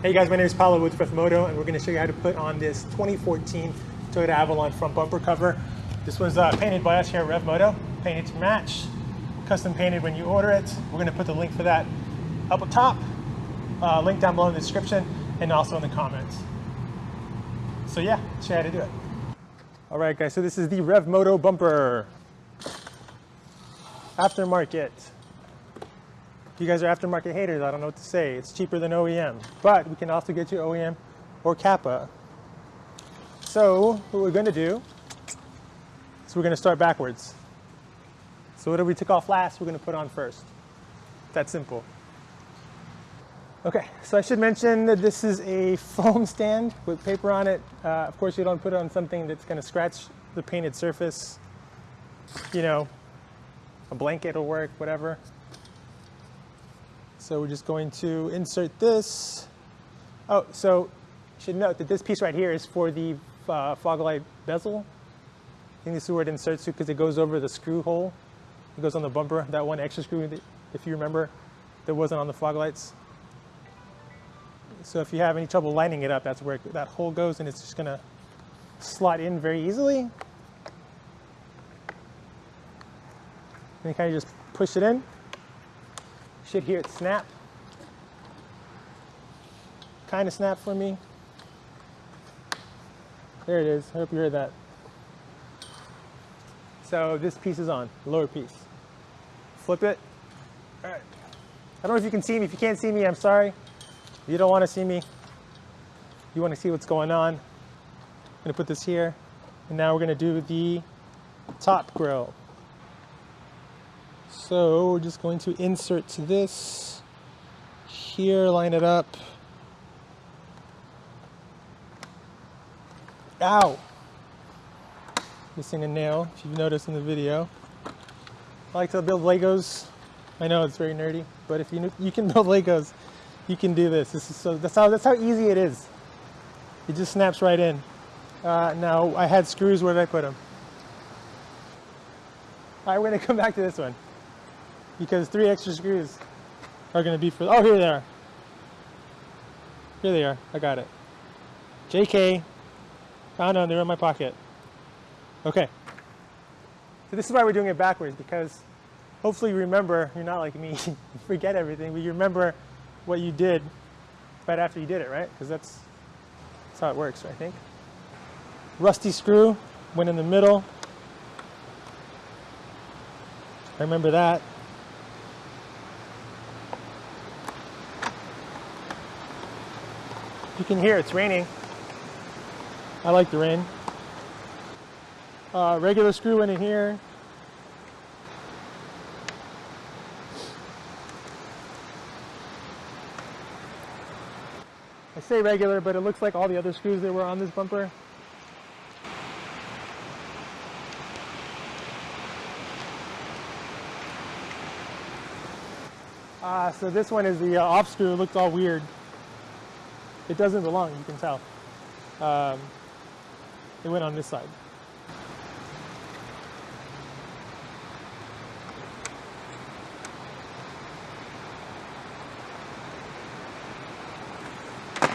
Hey guys, my name is Paulo with Moto, and we're going to show you how to put on this 2014 Toyota Avalon front bumper cover. This was uh, painted by us here at RevMoto, painted to match, custom painted when you order it. We're going to put the link for that up at top, uh, link down below in the description, and also in the comments. So yeah, show you how to do it. All right guys, so this is the RevMoto bumper. Aftermarket you guys are aftermarket haters, I don't know what to say. It's cheaper than OEM, but we can also get you OEM or CAPA. So what we're gonna do is we're gonna start backwards. So whatever we took off last, we're gonna put on first. That simple. Okay, so I should mention that this is a foam stand with paper on it. Uh, of course, you don't put it on something that's gonna scratch the painted surface. You know, a blanket will work, whatever. So we're just going to insert this. Oh, so should note that this piece right here is for the uh, fog light bezel. I think this is where it inserts to because it goes over the screw hole. It goes on the bumper, that one extra screw, that, if you remember, that wasn't on the fog lights. So if you have any trouble lining it up, that's where that hole goes and it's just gonna slot in very easily. And you kind of just push it in. Should hear it snap. Kind of snap for me. There it is. I hope you heard that. So this piece is on, lower piece. Flip it. All right. I don't know if you can see me. If you can't see me, I'm sorry. You don't want to see me. You want to see what's going on. I'm going to put this here. And now we're going to do the top grill. So we're just going to insert to this here, line it up. Ow! Missing a nail, if you've noticed in the video. I like to build Legos. I know it's very nerdy, but if you you can build Legos, you can do this. This is so that's how that's how easy it is. It just snaps right in. Uh, now I had screws. Where did I put them? All right, we're gonna come back to this one because three extra screws are going to be for, oh, here they are. Here they are. I got it. JK. Found them. They're in my pocket. Okay. So this is why we're doing it backwards because hopefully you remember, you're not like me, forget everything, but you remember what you did right after you did it, right? Because that's, that's how it works, I think. Rusty screw went in the middle. I remember that. You can hear it's raining. I like the rain. Uh, regular screw in here. I say regular, but it looks like all the other screws that were on this bumper. Uh, so this one is the uh, off screw. It looks all weird. It doesn't belong, you can tell. Um, it went on this side.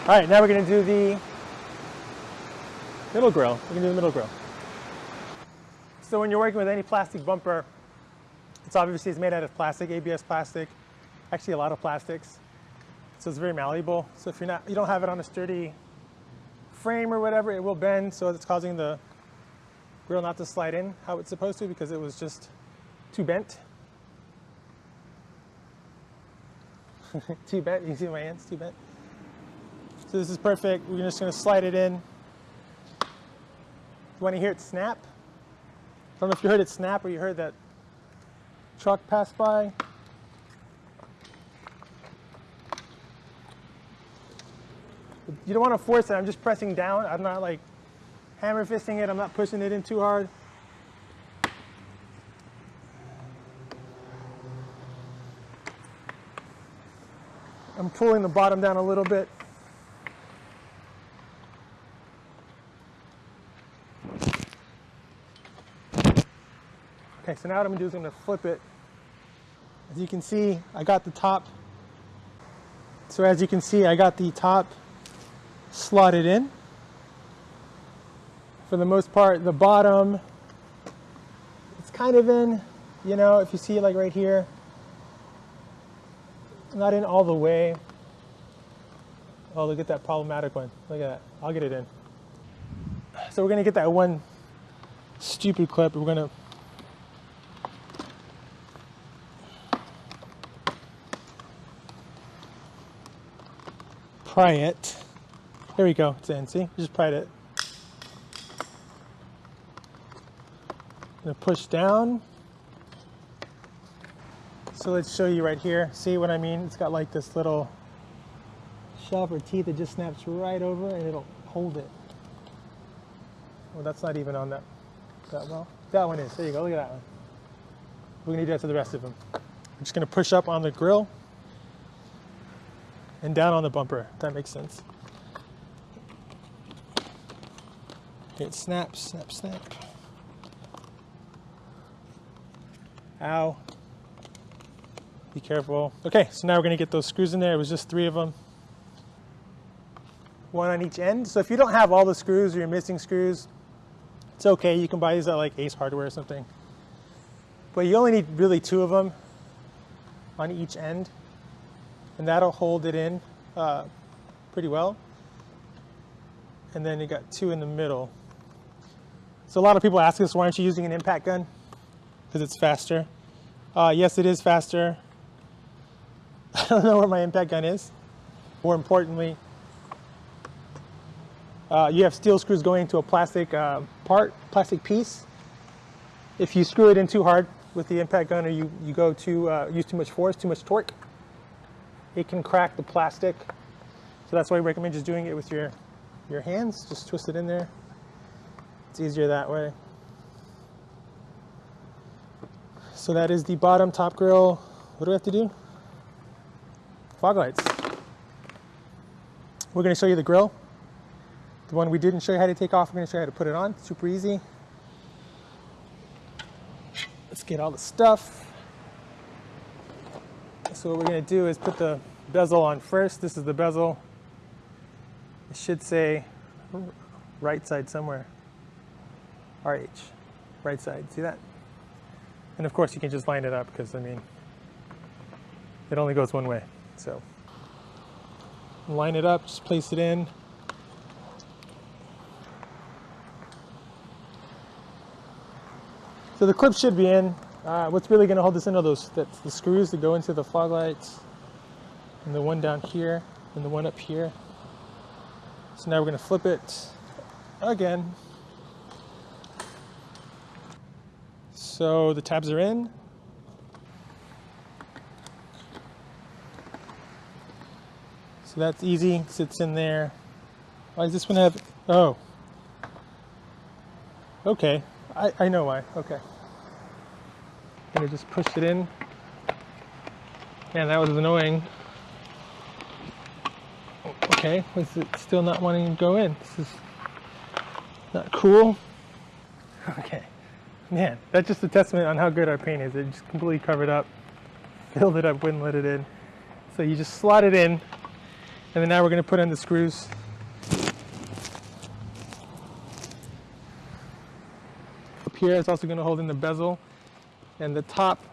All right, now we're going to do the middle grill. We're to do the middle grill. So when you're working with any plastic bumper, it's obviously it's made out of plastic, ABS plastic, actually a lot of plastics. So it's very malleable. So if you're not, you don't have it on a sturdy frame or whatever, it will bend. So it's causing the grill not to slide in how it's supposed to because it was just too bent. too bent, you see my hands, too bent. So this is perfect. We're just gonna slide it in. You wanna hear it snap? I don't know if you heard it snap or you heard that truck pass by. You don't want to force it. I'm just pressing down. I'm not like hammer fisting it. I'm not pushing it in too hard. I'm pulling the bottom down a little bit. Okay, so now what I'm gonna do is I'm gonna flip it. As you can see, I got the top So as you can see, I got the top slotted in. For the most part, the bottom, it's kind of in, you know, if you see it like right here, not in all the way. Oh, look at that problematic one. Look at that. I'll get it in. So we're gonna get that one stupid clip. We're gonna pry it. There we go. It's in. See, just pried it. Gonna push down. So let's show you right here. See what I mean? It's got like this little shelf or teeth that just snaps right over and it'll hold it. Well, that's not even on that that well. That one is. There you go. Look at that one. We're gonna do that to the rest of them. I'm just gonna push up on the grill and down on the bumper. That makes sense. It snaps, snap, snap. Ow. Be careful. Okay, so now we're gonna get those screws in there. It was just three of them. One on each end. So if you don't have all the screws or you're missing screws, it's okay. You can buy these at like Ace Hardware or something. But you only need really two of them on each end. And that'll hold it in uh, pretty well. And then you got two in the middle. So a lot of people ask us, why aren't you using an impact gun? Because it's faster. Uh, yes, it is faster. I don't know where my impact gun is. More importantly, uh, you have steel screws going into a plastic uh, part, plastic piece. If you screw it in too hard with the impact gun or you, you go to uh, use too much force, too much torque, it can crack the plastic. So that's why I recommend just doing it with your, your hands. Just twist it in there. It's easier that way. So that is the bottom top grill. What do we have to do? Fog lights. We're going to show you the grill. The one we didn't show you how to take off, we're going to show you how to put it on. Super easy. Let's get all the stuff. So what we're going to do is put the bezel on first. This is the bezel. It should say right side somewhere. RH, right side. See that? And of course you can just line it up because I mean, it only goes one way. So line it up, just place it in. So the clip should be in. Uh, what's really going to hold this in are those that's the screws that go into the fog lights, and the one down here, and the one up here. So now we're going to flip it again. So the tabs are in. So that's easy, sits in there. Why does this one have, oh. Okay, I, I know why, okay. Gonna just push it in. Man, that was annoying. Okay, was it still not wanting to go in? This is not cool. Okay, man, that's just a testament on how good our paint is. It just completely covered up, filled it up, wouldn't let it in. So you just slot it in, and then now we're gonna put in the screws. Up here, it's also gonna hold in the bezel and the top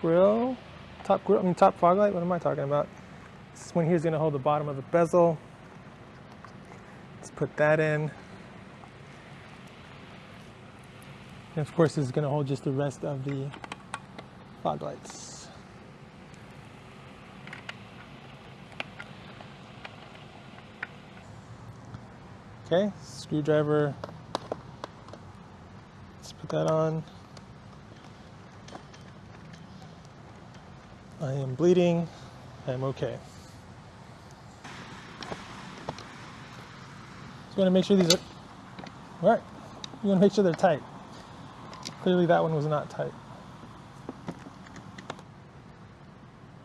grill, top grill, I mean top fog light, what am I talking about? This one here is going to hold the bottom of the bezel. Let's put that in. And of course is going to hold just the rest of the fog lights. Okay, screwdriver. Let's put that on. I am bleeding. I'm okay. Just want to make sure these are, all right, you want to make sure they're tight. Clearly that one was not tight.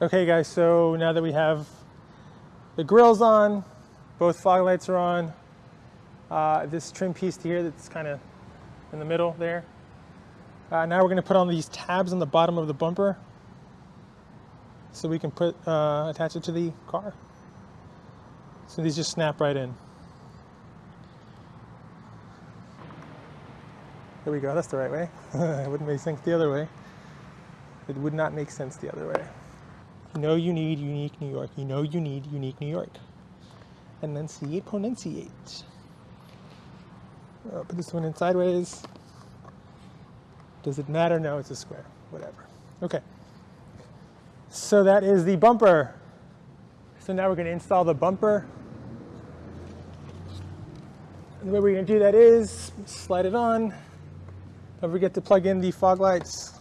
Okay guys, so now that we have the grills on, both fog lights are on, uh, this trim piece here that's kind of in the middle there. Uh, now we're going to put on these tabs on the bottom of the bumper so we can put uh, attach it to the car. So these just snap right in. There we go, that's the right way. it wouldn't make sense the other way. It would not make sense the other way. You know you need unique New York. You know you need unique New York. Enunciate, pronunciate. I'll put this one in sideways. Does it matter? No, it's a square. Whatever. Okay. So that is the bumper. So now we're going to install the bumper. And the way we're going to do that is slide it on. Don't forget to plug in the fog lights.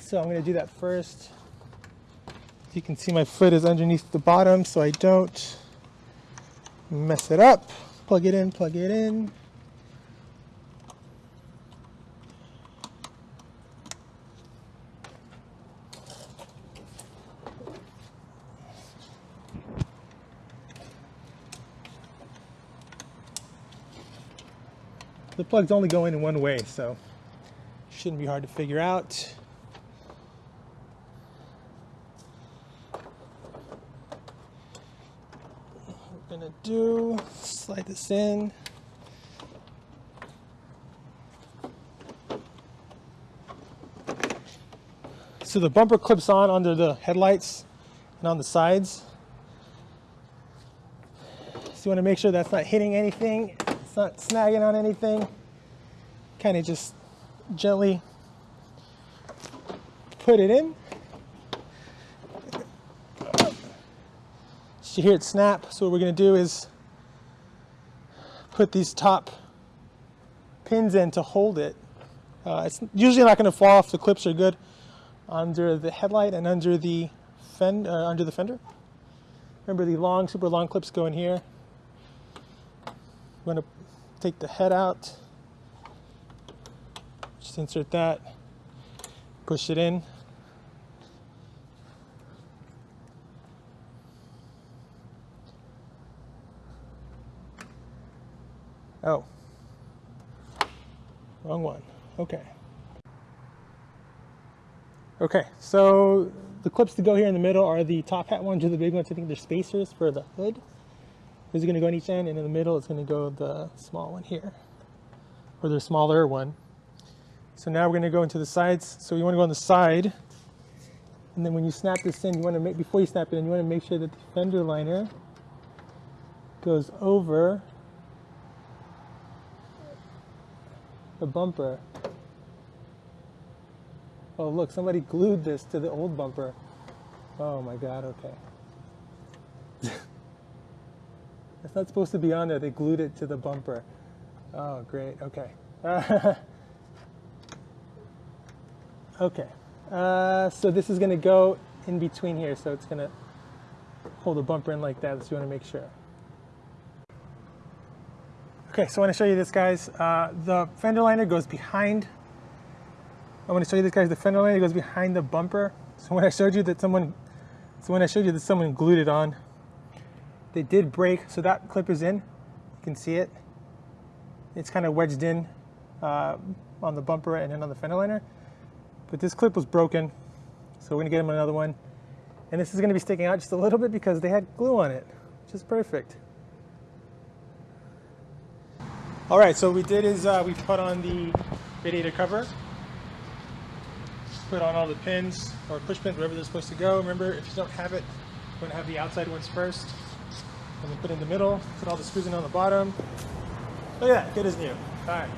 So I'm going to do that first. You can see my foot is underneath the bottom so I don't mess it up. Plug it in, plug it in. The plugs only go in one way, so shouldn't be hard to figure out. We're gonna do, slide this in. So the bumper clips on under the headlights and on the sides. So you want to make sure that's not hitting anything it's not snagging on anything. Kind of just gently put it in. You hear it snap. So what we're going to do is put these top pins in to hold it. Uh, it's usually not going to fall off. The clips are good under the headlight and under the fend uh, under the fender. Remember the long, super long clips go in here. To take the head out, just insert that, push it in. Oh, wrong one. Okay. Okay, so the clips to go here in the middle are the top hat ones or the big ones. I think they're spacers for the hood. Is going to go on each end, and in the middle it's going to go the small one here, or the smaller one. So now we're going to go into the sides. So you want to go on the side, and then when you snap this in, you want to make before you snap it in, you want to make sure that the fender liner goes over the bumper. Oh look, somebody glued this to the old bumper. Oh my god, okay. It's not supposed to be on there. They glued it to the bumper. Oh, great. Okay. okay. Uh, so this is going to go in between here. So it's going to hold the bumper in like that. So you want to make sure. Okay, so I want to show you this, guys. Uh, the fender liner goes behind. I want to show you this, guys. The fender liner goes behind the bumper. So when I showed you that someone, so when I showed you that someone glued it on, they did break, so that clip is in. You can see it. It's kind of wedged in uh, on the bumper and then on the fender liner. But this clip was broken, so we're gonna get them another one. And this is gonna be sticking out just a little bit because they had glue on it, which is perfect. All right, so what we did is uh, we put on the radiator cover, put on all the pins or push pins, wherever they're supposed to go. Remember, if you don't have it, want to have the outside ones first. Put in the middle, put all the screws in on the bottom. Look at that, good as new. All right.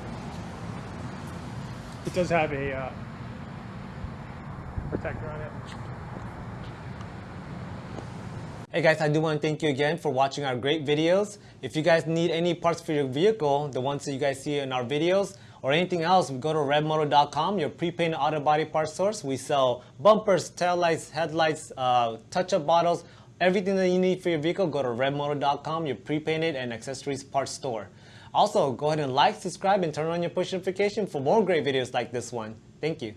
It does have a uh, protector on it. Hey guys, I do want to thank you again for watching our great videos. If you guys need any parts for your vehicle, the ones that you guys see in our videos, or anything else, go to revmoto.com, your pre-painted auto body parts source. We sell bumpers, taillights, headlights, uh, touch-up bottles, Everything that you need for your vehicle, go to revmoto.com, your pre-painted and accessories parts store. Also, go ahead and like, subscribe, and turn on your push notification for more great videos like this one. Thank you.